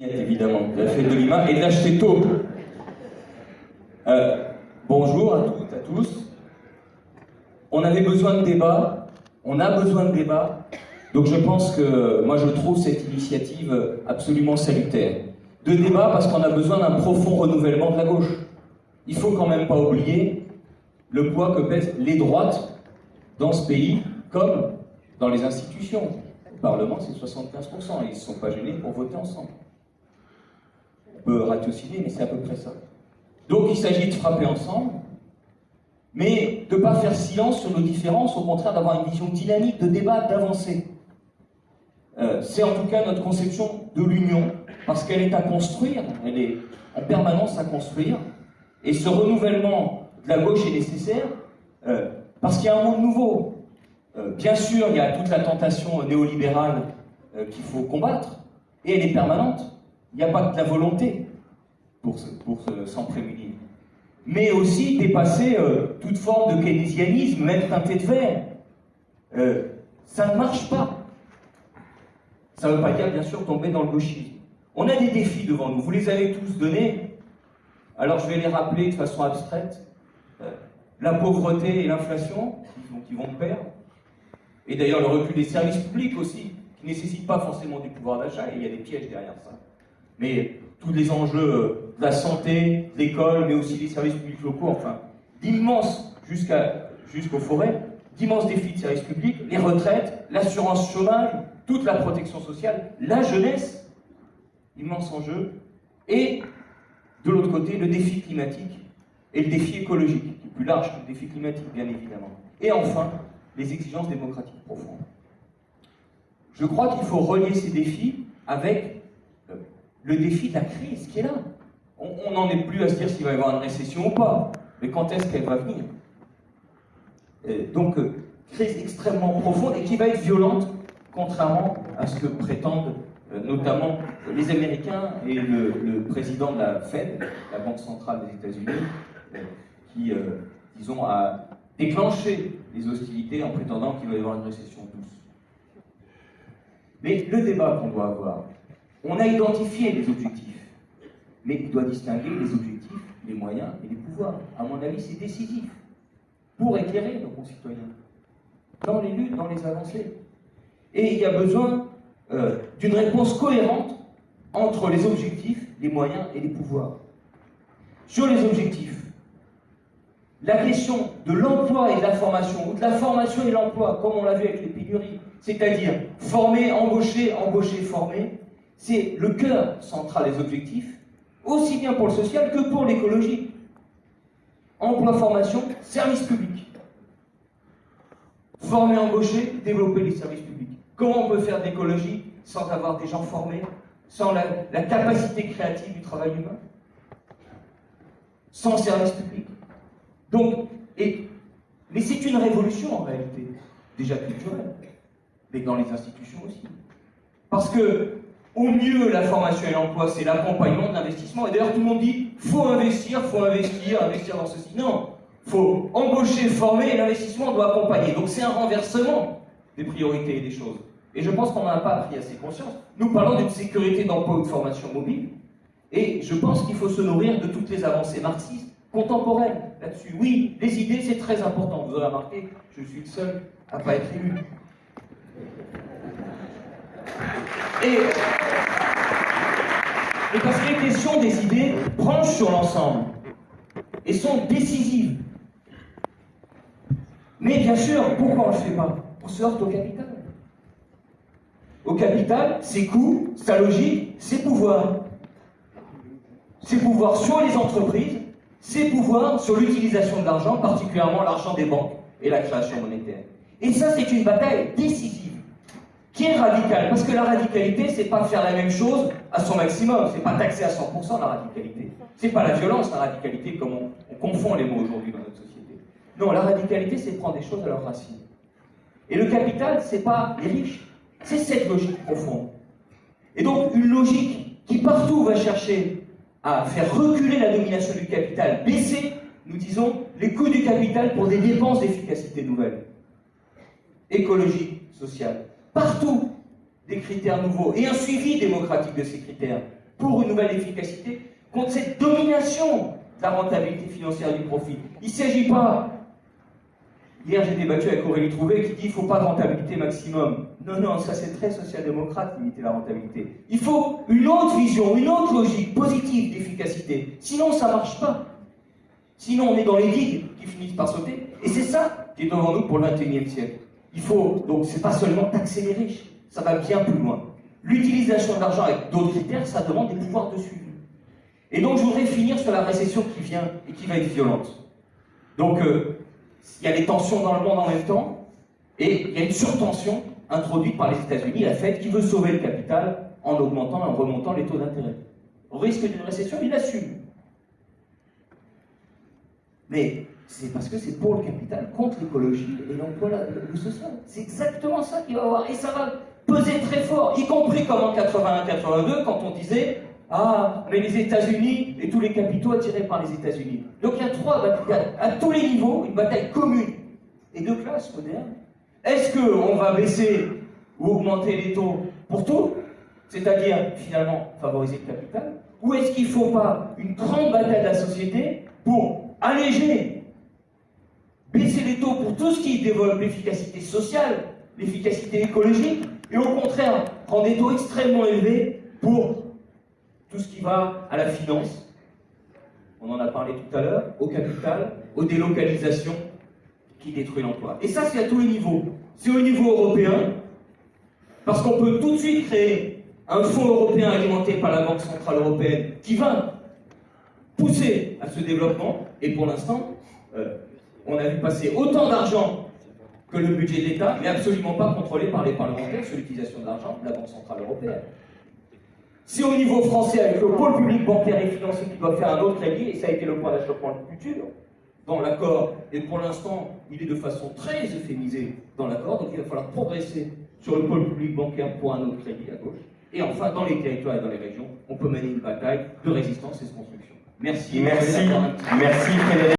évidemment, de la fête de Lima et de l'acheter tôt. Euh, bonjour à toutes, à tous. On avait besoin de débat, on a besoin de débat, donc je pense que moi je trouve cette initiative absolument salutaire. De débat parce qu'on a besoin d'un profond renouvellement de la gauche. Il faut quand même pas oublier le poids que pèsent les droites dans ce pays, comme dans les institutions. Le Parlement, c'est 75%, ils ne se sont pas gênés pour voter ensemble peut ratiociner, mais c'est à peu près ça. Donc il s'agit de frapper ensemble, mais de ne pas faire silence sur nos différences, au contraire d'avoir une vision dynamique, de débat, d'avancer. Euh, c'est en tout cas notre conception de l'union, parce qu'elle est à construire, elle est en permanence à construire, et ce renouvellement de la gauche est nécessaire, euh, parce qu'il y a un monde nouveau. Euh, bien sûr, il y a toute la tentation néolibérale qu'il faut combattre, et elle est permanente. Il n'y a pas que la volonté pour s'en prémunir. Mais aussi dépasser euh, toute forme de keynésianisme, même teinté de vert. Euh, ça ne marche pas. Ça ne veut pas dire, bien sûr, tomber dans le gauchisme. On a des défis devant nous. Vous les avez tous donnés. Alors je vais les rappeler de façon abstraite. Euh, la pauvreté et l'inflation, qui vont de pair. Et d'ailleurs le recul des services publics aussi, qui ne nécessitent pas forcément du pouvoir d'achat, et il y a des pièges derrière ça mais tous les enjeux de la santé, de l'école, mais aussi des services publics locaux, enfin, d'immenses, jusqu'aux forêts, d'immenses défis de services publics, les retraites, l'assurance chômage, toute la protection sociale, la jeunesse, immense enjeu, et de l'autre côté, le défi climatique et le défi écologique, qui est plus large que le défi climatique, bien évidemment. Et enfin, les exigences démocratiques profondes. Je crois qu'il faut relier ces défis avec le défi de la crise qui est là. On n'en est plus à se dire s'il va y avoir une récession ou pas, mais quand est-ce qu'elle va venir? Donc, euh, crise extrêmement profonde et qui va être violente, contrairement à ce que prétendent euh, notamment les Américains et le, président de la Fed, la Banque centrale des États-Unis, euh, qui, disons, a déclenché les hostilités en prétendant qu'il va y avoir une récession douce. Mais le débat qu'on doit avoir, on a identifié les objectifs, mais il doit distinguer les objectifs, les moyens et les pouvoirs. À mon avis, c'est décisif pour éclairer nos concitoyens dans les luttes, dans les avancées. Et il y a besoin euh, d'une réponse cohérente entre les objectifs, les moyens et les pouvoirs. Sur les objectifs, la question de l'emploi et de la formation, ou de la formation et l'emploi, comme on l'a vu avec les pénuries, c'est-à-dire former, embaucher, embaucher, former, c'est le cœur central des objectifs, aussi bien pour le social que pour l'écologie. Emploi, formation, service public. Former, embaucher, développer les services publics. Comment on peut faire de l'écologie sans avoir des gens formés, sans la, capacité créative du travail humain, sans service public Donc, mais c'est une révolution en réalité, déjà culturelle, mais dans les institutions aussi. Parce que au mieux, la formation et l'emploi, c'est l'accompagnement de l'investissement. Et d'ailleurs, tout le monde dit faut investir, faut investir, investir dans ceci. Non, faut embaucher, former, et l'investissement doit accompagner. Donc c'est un renversement des priorités et des choses. Et je pense qu'on n'en a pas pris assez conscience. Nous parlons d'une sécurité d'emploi ou de formation mobile. Et je pense qu'il faut se nourrir de toutes les avancées marxistes contemporaines là-dessus. Oui, les idées, c'est très important. Vous aurez remarqué, je suis le seul à ne pas être élu. Et, parce que les questions des idées branchent sur l'ensemble et sont décisives. Mais bien sûr, pourquoi on ne le fait pas? On se heurte au capital. Au capital, ses coûts, sa logique, ses pouvoirs. Ses pouvoirs sur les entreprises, ses pouvoirs sur l'utilisation de l'argent, particulièrement l'argent des banques et la création monétaire. Et ça, c'est une bataille décisive qui est radical. Parce que la radicalité, c'est pas faire la même chose à son maximum, c'est pas taxer à 100% la radicalité. C'est pas la violence, la radicalité, comme on, confond les mots aujourd'hui dans notre société. Non, la radicalité, c'est prendre des choses à leur racine. Et le capital, c'est pas les riches, c'est cette logique profonde. Et donc, une logique qui partout va chercher à faire reculer la domination du capital, baisser, nous disons, les coûts du capital pour des dépenses d'efficacité nouvelles, écologiques, sociales partout des critères nouveaux et un suivi démocratique de ces critères. pour une nouvelle efficacité, contre cette domination de la rentabilité financière du profit. Il ne s'agit pas Hier, j'ai débattu avec Aurélie Trouvé qui dit qu'il ne faut pas de rentabilité maximum. Non, non, ça c'est très social-démocrate, limiter la rentabilité. Il faut une autre vision, une autre logique positive d'efficacité. Sinon, ça ne marche pas. Sinon, on est dans les digues qui finissent par sauter. Et c'est ça qui est devant nous pour le 21e siècle. Il faut, donc, c'est pas seulement taxer les riches, ça va bien plus loin. L'utilisation de l'argent avec d'autres critères, ça demande des pouvoirs de suivi. Et donc, je voudrais finir sur la récession qui vient et qui va être violente. Donc, euh, il y a des tensions dans le monde en même temps, et il y a une surtension introduite par les États-Unis, la Fed, qui veut sauver le capital en augmentant, en remontant les taux d'intérêt. Au risque d'une récession, il assume. Mais c'est parce que c'est pour le capital, contre l'écologie et l'emploi, le social. C'est exactement ça qu'il va avoir. Et ça va peser très fort, y compris comme en 81-82, quand on disait ah, mais les États-Unis et tous les capitaux attirés par les États-Unis. Donc il y a trois batailles, à tous les niveaux, une bataille commune et de classe moderne. Est-ce qu'on va baisser ou augmenter les taux pour tout, c'est-à-dire finalement favoriser le capital, ou est-ce qu'il ne faut pas une grande bataille de la société pour alléger, les taux pour tout ce qui développe l'efficacité sociale, l'efficacité écologique, et au contraire prendre des taux extrêmement élevés pour tout ce qui va à la finance, on en a parlé tout à l'heure, au capital, aux délocalisations qui détruisent l'emploi. Et ça, c'est à tous les niveaux. C'est au niveau européen, parce qu'on peut tout de suite créer un fonds européen alimenté par la Banque Centrale Européenne qui va pousser à ce développement. Et pour l'instant, euh, on a vu passer autant d'argent que le budget de l'État, mais absolument pas contrôlé par les parlementaires sur l'utilisation de l'argent de la Banque Centrale Européenne. C'est au niveau français, avec le pôle public bancaire et financier qui doit faire un autre crédit, et ça a été le point d'achoppement le futur dans l'accord, et pour l'instant, il est de façon très euphémisée dans l'accord, donc il va falloir progresser sur le pôle public bancaire pour un autre crédit à gauche. Et enfin, dans les territoires et dans les régions, on peut mener une bataille de résistance et de construction. Merci. Merci. Merci Frédéric.